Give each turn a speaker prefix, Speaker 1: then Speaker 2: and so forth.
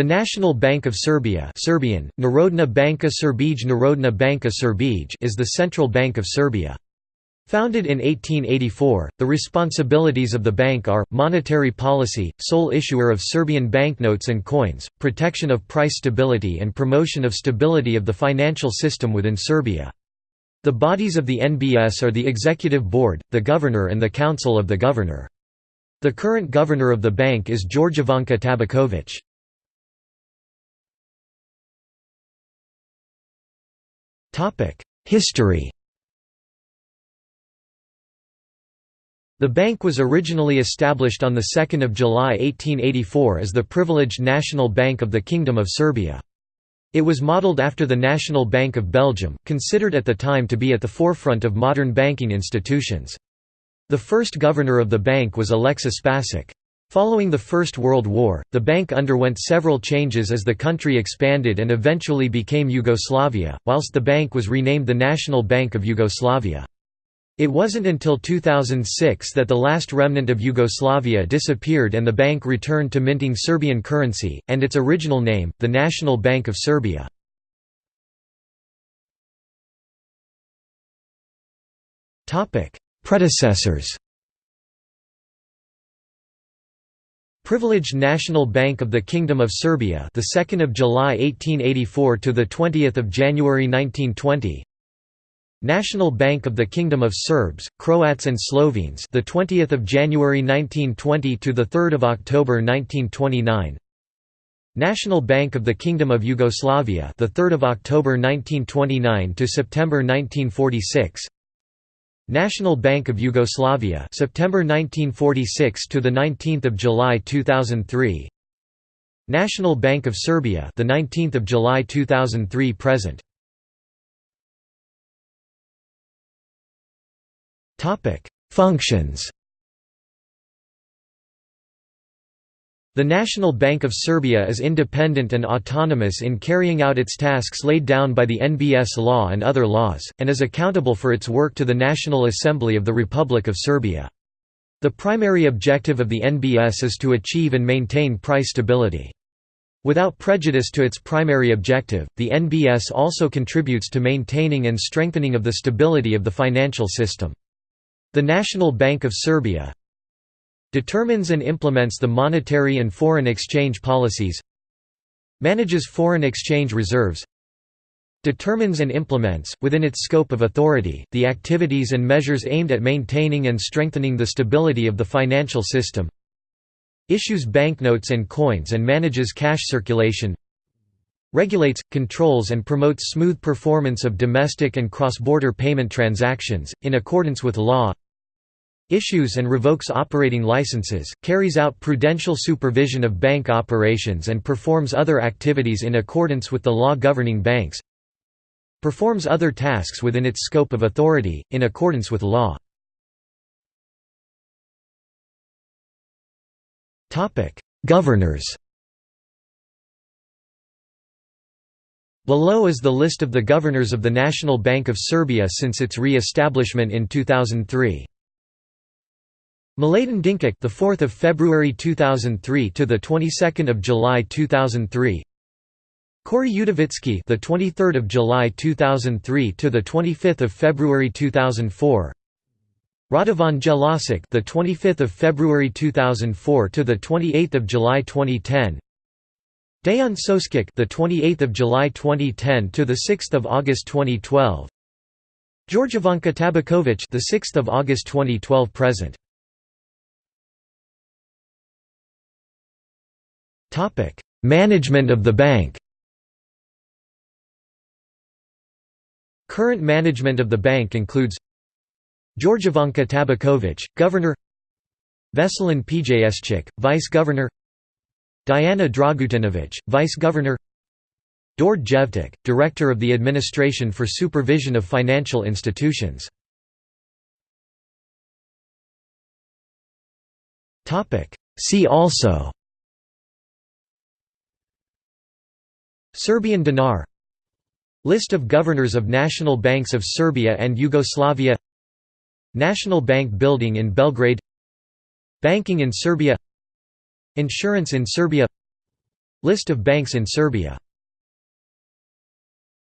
Speaker 1: The National Bank of Serbia Serbian, Narodna banka Srbije Narodna banka is the central bank of Serbia. Founded in 1884, the responsibilities of the bank are, monetary policy, sole issuer of Serbian banknotes and coins, protection of price stability and promotion of stability of the financial system within Serbia. The bodies of the NBS are the Executive Board, the Governor and the Council of the Governor. The current governor of the bank is Jorgovanka Tabaković. History The bank was originally established on 2 July 1884 as the privileged National Bank of the Kingdom of Serbia. It was modelled after the National Bank of Belgium, considered at the time to be at the forefront of modern banking institutions. The first governor of the bank was Alexis Spasic. Following the First World War, the bank underwent several changes as the country expanded and eventually became Yugoslavia, whilst the bank was renamed the National Bank of Yugoslavia. It wasn't until 2006 that the last remnant of Yugoslavia disappeared and the bank returned to minting Serbian currency, and its original name, the National Bank of Serbia. Predecessors Privileged National Bank of the Kingdom of Serbia, the 2nd of July 1884 to the 20th of January 1920. National Bank of the Kingdom of Serbs, Croats and Slovenes, the 20th of January 1920 to the 3rd of October 1929. National Bank of the Kingdom of Yugoslavia, the 3rd of October 1929 to September 1946. National Bank of Yugoslavia September 1946 to the 19th of July 2003 National Bank of Serbia the 19th of July 2003 present. Topic Functions The National Bank of Serbia is independent and autonomous in carrying out its tasks laid down by the NBS law and other laws, and is accountable for its work to the National Assembly of the Republic of Serbia. The primary objective of the NBS is to achieve and maintain price stability. Without prejudice to its primary objective, the NBS also contributes to maintaining and strengthening of the stability of the financial system. The National Bank of Serbia, Determines and implements the monetary and foreign exchange policies Manages foreign exchange reserves Determines and implements, within its scope of authority, the activities and measures aimed at maintaining and strengthening the stability of the financial system Issues banknotes and coins and manages cash circulation regulates, controls and promotes smooth performance of domestic and cross-border payment transactions, in accordance with law issues and revokes operating licenses, carries out prudential supervision of bank operations and performs other activities in accordance with the law governing banks performs other tasks within its scope of authority, in accordance with law. Governors Below is the list of the governors of the National Bank of Serbia since its re-establishment in 2003. Mladen Dinkic, the 4th of February 2003 to the 22nd of July 2003. Kori Udovički, the 23rd of July 2003 to the 25th of February 2004. Radovan Jelasic, the 25th of February 2004 to the 28th of July 2010. Dejan Soskic, the 28th of July 2010 to the 6th of August 2012. Jorgovanka Tabaković, the 6th of August 2012 present. Topic: Management of the bank. Current management of the bank includes Jorgovanka Tabaković, Governor Veselin Pješčić, Vice Governor Diana Dragutinovic, Vice Governor Dord Jevtic, Director of the Administration for Supervision of Financial Institutions. See also Serbian dinar. List of governors of national banks of Serbia and Yugoslavia. National Bank building in Belgrade. Banking in Serbia. Insurance in Serbia. List of banks in Serbia